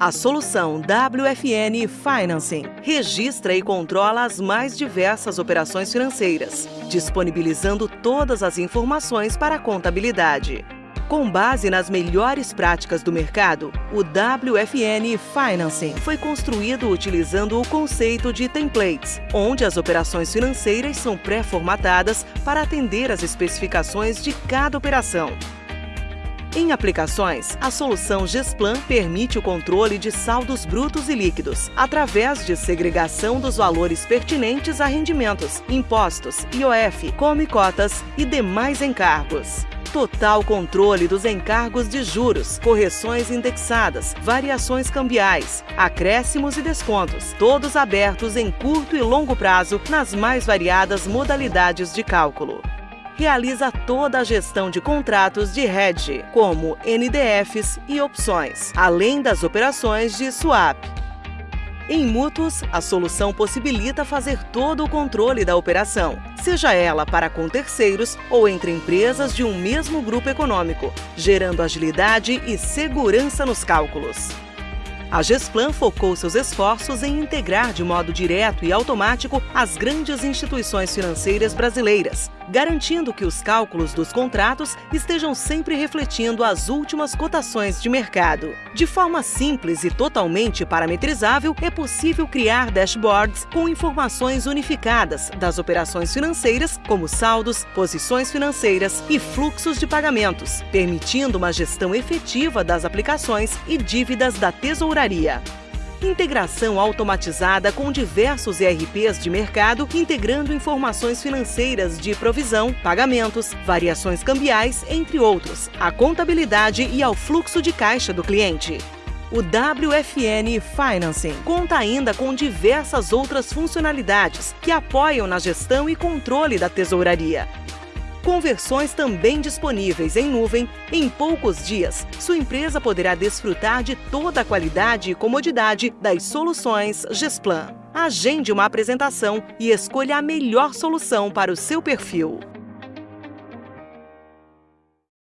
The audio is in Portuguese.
A solução WFN Financing registra e controla as mais diversas operações financeiras, disponibilizando todas as informações para a contabilidade. Com base nas melhores práticas do mercado, o WFN Financing foi construído utilizando o conceito de templates, onde as operações financeiras são pré-formatadas para atender às especificações de cada operação. Em aplicações, a solução Gesplan permite o controle de saldos brutos e líquidos, através de segregação dos valores pertinentes a rendimentos, impostos, IOF, come cotas e demais encargos. Total controle dos encargos de juros, correções indexadas, variações cambiais, acréscimos e descontos, todos abertos em curto e longo prazo nas mais variadas modalidades de cálculo realiza toda a gestão de contratos de hedge, como NDFs e opções, além das operações de swap. Em mútuos, a solução possibilita fazer todo o controle da operação, seja ela para com terceiros ou entre empresas de um mesmo grupo econômico, gerando agilidade e segurança nos cálculos. A Gesplan focou seus esforços em integrar de modo direto e automático as grandes instituições financeiras brasileiras, garantindo que os cálculos dos contratos estejam sempre refletindo as últimas cotações de mercado. De forma simples e totalmente parametrizável, é possível criar dashboards com informações unificadas das operações financeiras, como saldos, posições financeiras e fluxos de pagamentos, permitindo uma gestão efetiva das aplicações e dívidas da tesouraria. Integração automatizada com diversos ERPs de mercado, integrando informações financeiras de provisão, pagamentos, variações cambiais, entre outros, à contabilidade e ao fluxo de caixa do cliente. O WFN Financing conta ainda com diversas outras funcionalidades que apoiam na gestão e controle da tesouraria, com versões também disponíveis em nuvem, em poucos dias, sua empresa poderá desfrutar de toda a qualidade e comodidade das soluções Gesplan. Agende uma apresentação e escolha a melhor solução para o seu perfil.